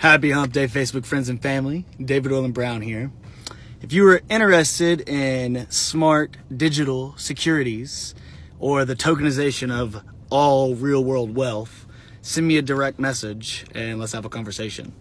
Happy Hump Day, Facebook friends and family. David Olin Brown here. If you are interested in smart digital securities or the tokenization of all real world wealth, send me a direct message and let's have a conversation.